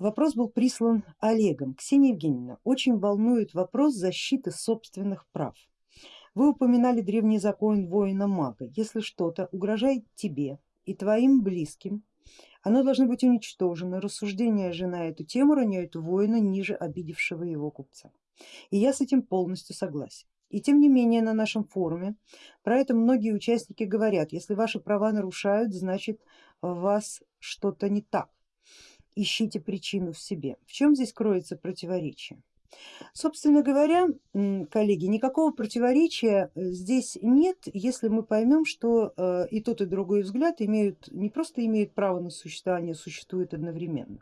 Вопрос был прислан Олегом. Ксения Евгеньевна, очень волнует вопрос защиты собственных прав. Вы упоминали древний закон воина-мага. Если что-то угрожает тебе и твоим близким, оно должно быть уничтожено. Рассуждения же на эту тему роняют воина ниже обидевшего его купца. И я с этим полностью согласен. И тем не менее на нашем форуме про это многие участники говорят, если ваши права нарушают, значит вас что-то не так, ищите причину в себе. В чем здесь кроется противоречие? Собственно говоря, коллеги, никакого противоречия э, здесь нет, если мы поймем, что э, и тот и другой взгляд имеют, не просто имеют право на существование, существуют одновременно.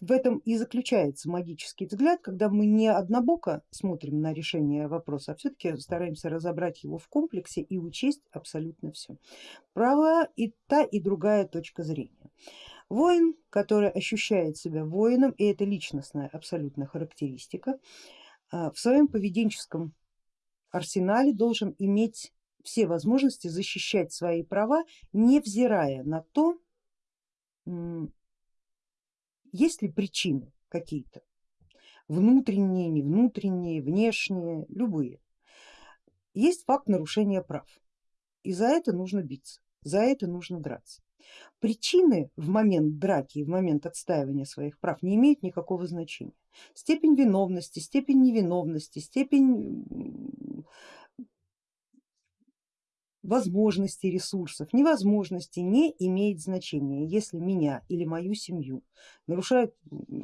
В этом и заключается магический взгляд, когда мы не однобоко смотрим на решение вопроса, а все-таки стараемся разобрать его в комплексе и учесть абсолютно все. Права и та и другая точка зрения. Воин, который ощущает себя воином, и это личностная абсолютная характеристика, а, в своем поведенческом арсенале должен иметь все возможности защищать свои права, невзирая на то, есть ли причины какие-то, внутренние, не внутренние, внешние, любые. Есть факт нарушения прав и за это нужно биться, за это нужно драться. Причины в момент драки, в момент отстаивания своих прав не имеют никакого значения. Степень виновности, степень невиновности, степень возможностей, ресурсов, невозможности не имеет значения, если меня или мою семью нарушают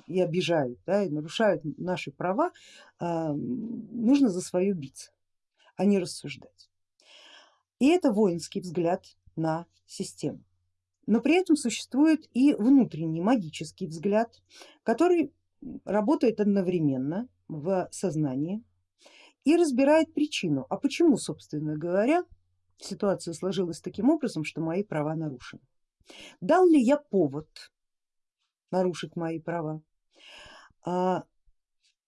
и обижают, да, и нарушают наши права, а, нужно за свое биться, а не рассуждать. И это воинский взгляд на систему. Но при этом существует и внутренний магический взгляд, который работает одновременно в сознании и разбирает причину, а почему, собственно говоря, ситуация сложилась таким образом, что мои права нарушены. Дал ли я повод нарушить мои права? А,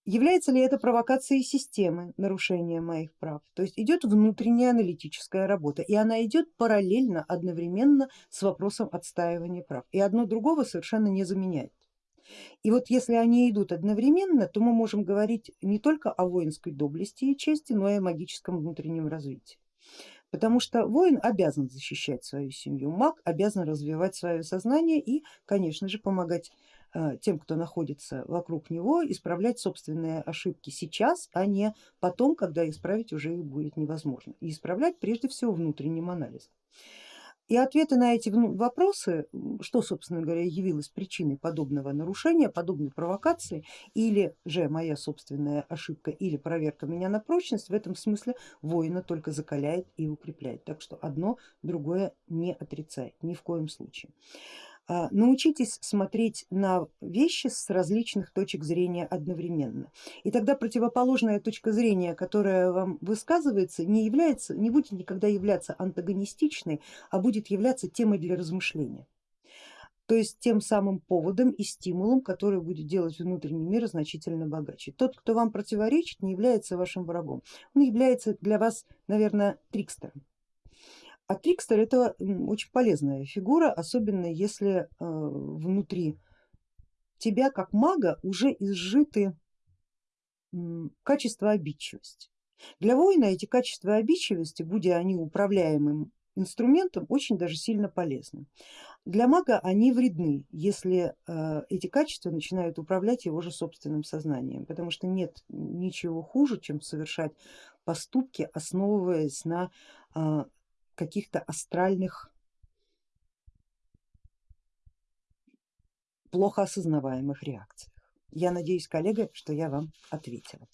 является ли это провокацией системы нарушения моих прав? То есть идет внутренняя аналитическая работа и она идет параллельно, одновременно с вопросом отстаивания прав и одно другого совершенно не заменяет. И вот если они идут одновременно, то мы можем говорить не только о воинской доблести и чести, но и о магическом внутреннем развитии. Потому что воин обязан защищать свою семью, маг обязан развивать свое сознание и, конечно же, помогать э, тем, кто находится вокруг него, исправлять собственные ошибки сейчас, а не потом, когда исправить уже их будет невозможно. И исправлять прежде всего внутренним анализом. И ответы на эти вопросы, что собственно говоря явилось причиной подобного нарушения, подобной провокации или же моя собственная ошибка или проверка меня на прочность, в этом смысле воина только закаляет и укрепляет. Так что одно другое не отрицает ни в коем случае. А, научитесь смотреть на вещи с различных точек зрения одновременно. И тогда противоположная точка зрения, которая вам высказывается, не, является, не будет никогда являться антагонистичной, а будет являться темой для размышления. То есть тем самым поводом и стимулом, который будет делать внутренний мир значительно богаче. Тот, кто вам противоречит, не является вашим врагом, он является для вас, наверное, трикстером. А трикстер это очень полезная фигура, особенно если э, внутри тебя как мага уже изжиты качества обидчивости. Для воина эти качества обидчивости, будя они управляемым инструментом, очень даже сильно полезны. Для мага они вредны, если э, эти качества начинают управлять его же собственным сознанием, потому что нет ничего хуже, чем совершать поступки, основываясь на э, каких-то астральных плохо осознаваемых реакциях. Я надеюсь, коллега, что я вам ответила.